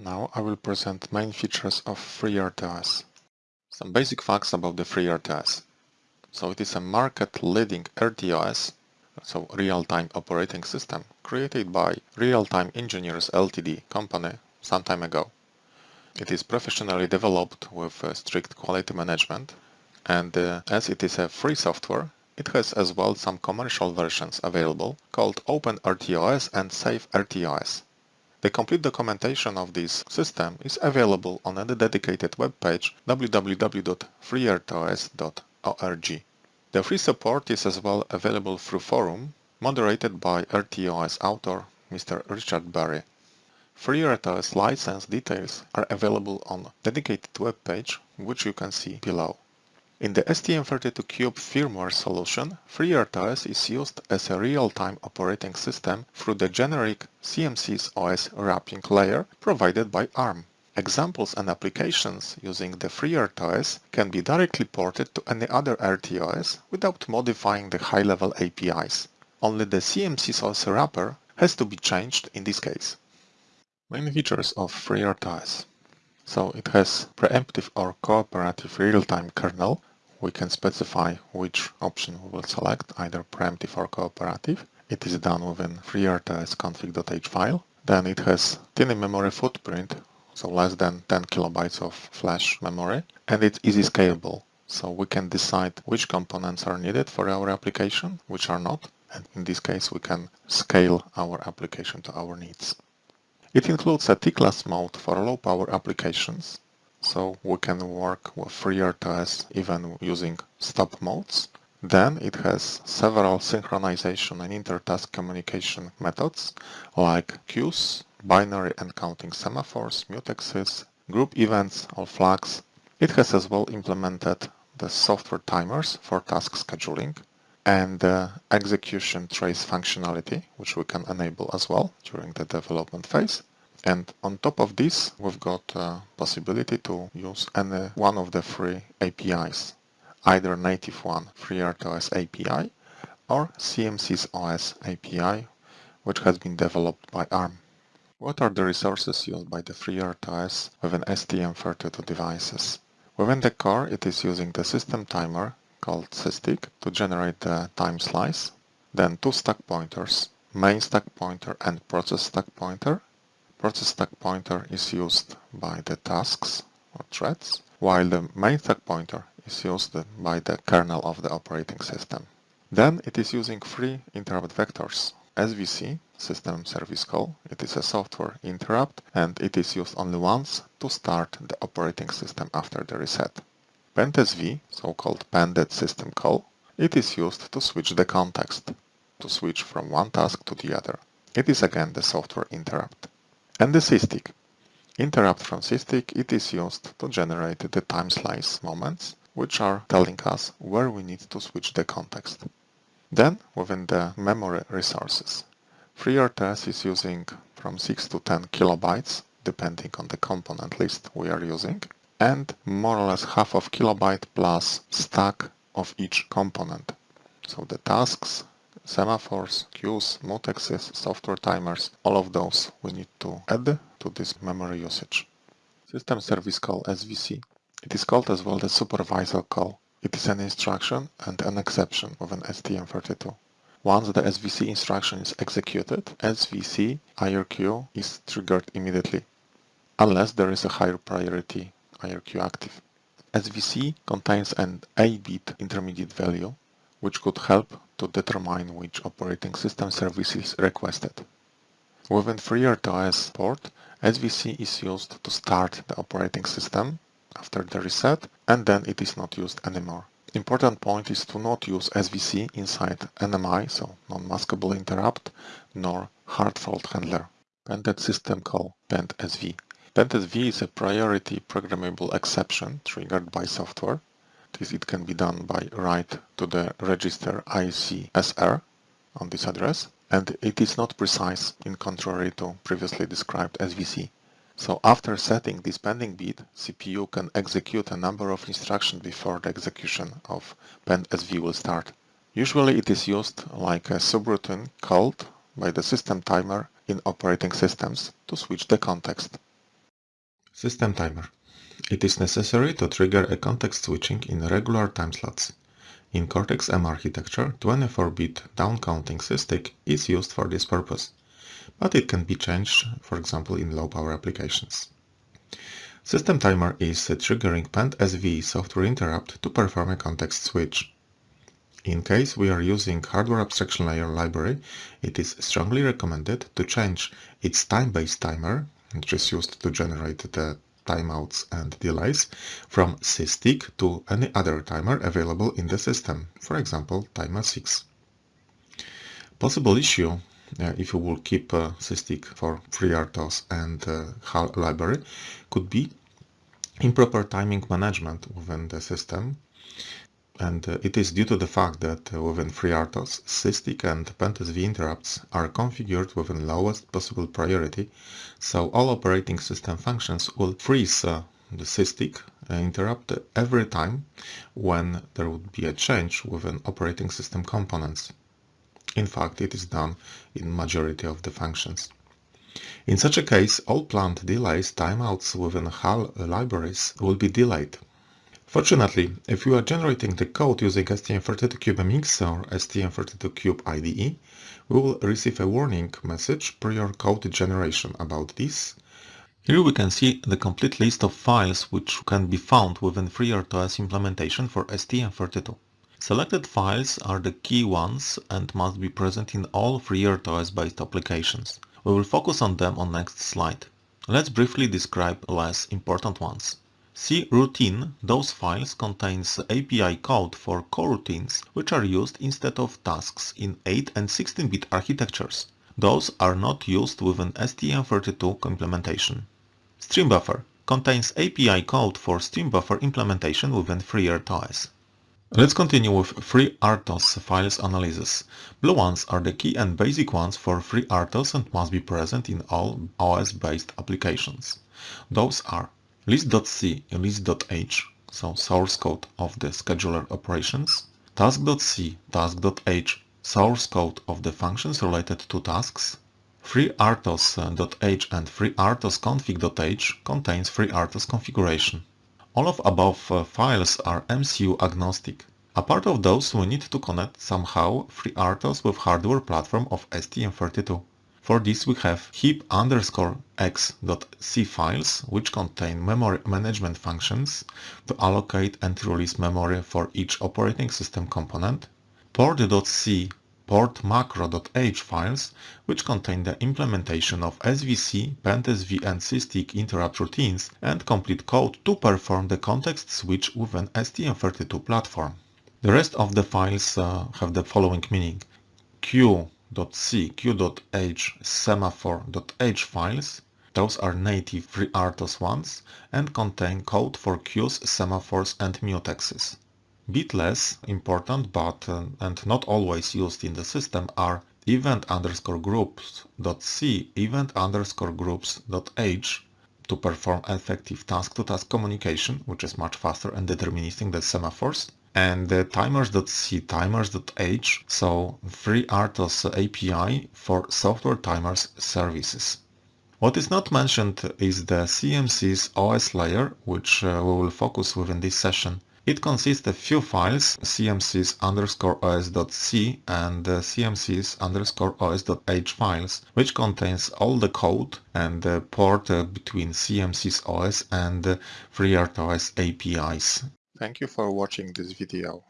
Now I will present main features of FreeRTOS. Some basic facts about the FreeRTOS. So it is a market-leading RTOS, so real-time operating system, created by Real-Time Engineers Ltd company some time ago. It is professionally developed with uh, strict quality management and uh, as it is a free software, it has as well some commercial versions available called OpenRTOS and SafeRTOS. The complete documentation of this system is available on a dedicated webpage www.freertos.org. The free support is as well available through forum moderated by RTOS author Mr. Richard Barry. FreeRTOS license details are available on dedicated web page which you can see below. In the STM32Cube firmware solution, FreeRTOS is used as a real-time operating system through the generic CMSIS OS wrapping layer provided by ARM. Examples and applications using the FreeRTOS can be directly ported to any other RTOS without modifying the high-level APIs. Only the CMSIS OS wrapper has to be changed in this case. Main features of FreeRTOS. So it has preemptive or cooperative real-time kernel we can specify which option we will select, either preemptive or cooperative. It is done within FreeRTOS config.h file. Then it has tiny memory footprint, so less than 10 kilobytes of flash memory, and it's easy scalable. So we can decide which components are needed for our application, which are not, and in this case we can scale our application to our needs. It includes a tickless mode for low-power applications, so we can work with FreeRTOS even using stop modes. Then it has several synchronization and inter-task communication methods like queues, binary and counting semaphores, mutexes, group events or flags. It has as well implemented the software timers for task scheduling and the execution trace functionality, which we can enable as well during the development phase. And on top of this, we've got possibility to use any one of the three APIs, either native one, FreeRTOS API, or CMSIS OS API, which has been developed by ARM. What are the resources used by the FreeRTOS within STM32 devices? Within the core, it is using the system timer called SysTick to generate the time slice, then two stack pointers, main stack pointer and process stack pointer, process stack pointer is used by the tasks or threads, while the main stack pointer is used by the kernel of the operating system. Then it is using three interrupt vectors. SVC, system service call, it is a software interrupt and it is used only once to start the operating system after the reset. PendSV, so-called pended system call, it is used to switch the context, to switch from one task to the other. It is again the software interrupt and the SysTick. Interrupt from SysTick, it is used to generate the time slice moments, which are telling us where we need to switch the context. Then, within the memory resources, FreeRTOS is using from 6 to 10 kilobytes, depending on the component list we are using, and more or less half of kilobyte plus stack of each component. So the tasks, semaphores, queues, mutexes, software timers, all of those we need to add to this memory usage. System service call SVC. It is called as well the supervisor call. It is an instruction and an exception of an STM32. Once the SVC instruction is executed, SVC IRQ is triggered immediately, unless there is a higher priority IRQ active. SVC contains an A-bit intermediate value, which could help to determine which operating system service is requested. Within FreeRTOS port, SVC is used to start the operating system after the reset and then it is not used anymore. Important point is to not use SVC inside NMI, so non-maskable interrupt, nor hard fault handler. Pended system call PendSV. PendSV is a priority programmable exception triggered by software this it can be done by write to the register ICSR on this address and it is not precise in contrary to previously described SVC. So after setting this pending bit, CPU can execute a number of instructions before the execution of PendSV will start. Usually it is used like a subroutine called by the system timer in operating systems to switch the context. System timer. It is necessary to trigger a context switching in regular time slots. In Cortex-M architecture, 24-bit down-counting SysTick is used for this purpose, but it can be changed, for example, in low-power applications. System timer is a triggering PendSV software interrupt to perform a context switch. In case we are using hardware abstraction layer library, it is strongly recommended to change its time-based timer, which is used to generate the timeouts and delays, from SysTick to any other timer available in the system, for example, timer 6. Possible issue uh, if you will keep uh, SysTick for FreeRTOS and uh, HAL library could be improper timing management within the system and uh, it is due to the fact that uh, within FreeRTOS, SysTick and PendSV interrupts are configured within lowest possible priority, so all operating system functions will freeze uh, the SysTick interrupt every time when there would be a change within operating system components. In fact, it is done in majority of the functions. In such a case, all planned delays timeouts within HAL libraries will be delayed Fortunately, if you are generating the code using STM32CubeMX or STM32Cube IDE, we will receive a warning message prior code generation about this. Here we can see the complete list of files which can be found within FreeRTOS implementation for STM32. Selected files are the key ones and must be present in all FreeRTOS based applications. We will focus on them on next slide. Let's briefly describe less important ones. C routine, those files contains API code for coroutines which are used instead of tasks in 8 and 16-bit architectures. Those are not used within STM32 implementation. Stream buffer contains API code for stream buffer implementation within FreeRTOS. Let's continue with FreeRTOS files analysis. Blue ones are the key and basic ones for FreeRTOS and must be present in all OS-based applications. Those are list.c and list.h, so source code of the scheduler operations, task.c, task.h, source code of the functions related to tasks, FreeRTOS.h and FreeRTOSconfig.h contains FreeRTOS configuration. All of above uh, files are MCU agnostic. Apart of those, we need to connect somehow FreeRTOS with hardware platform of STM32. For this we have heap underscore x.c files which contain memory management functions to allocate and release memory for each operating system component, port.c port macro.h files which contain the implementation of SVC, PendSV and SysTick interrupt routines and complete code to perform the context switch with an STM32 platform. The rest of the files uh, have the following meaning. Q queue.c, queue.h, semaphore.h files. Those are native FreeRTOS ones and contain code for queues, semaphores and mutexes. Bit less important but uh, and not always used in the system are event underscore groups.c, event underscore groups.h to perform effective task-to-task -task communication, which is much faster and deterministic than semaphores, and the timers.c, timers.h, so FreeRTOS API for software timers services. What is not mentioned is the CMSIS OS layer, which uh, we will focus within this session. It consists of few files, cmsis underscore os.c and uh, cmsis underscore os.h files, which contains all the code and the port uh, between cmsis os and uh, FreeRTOS APIs. Thank you for watching this video.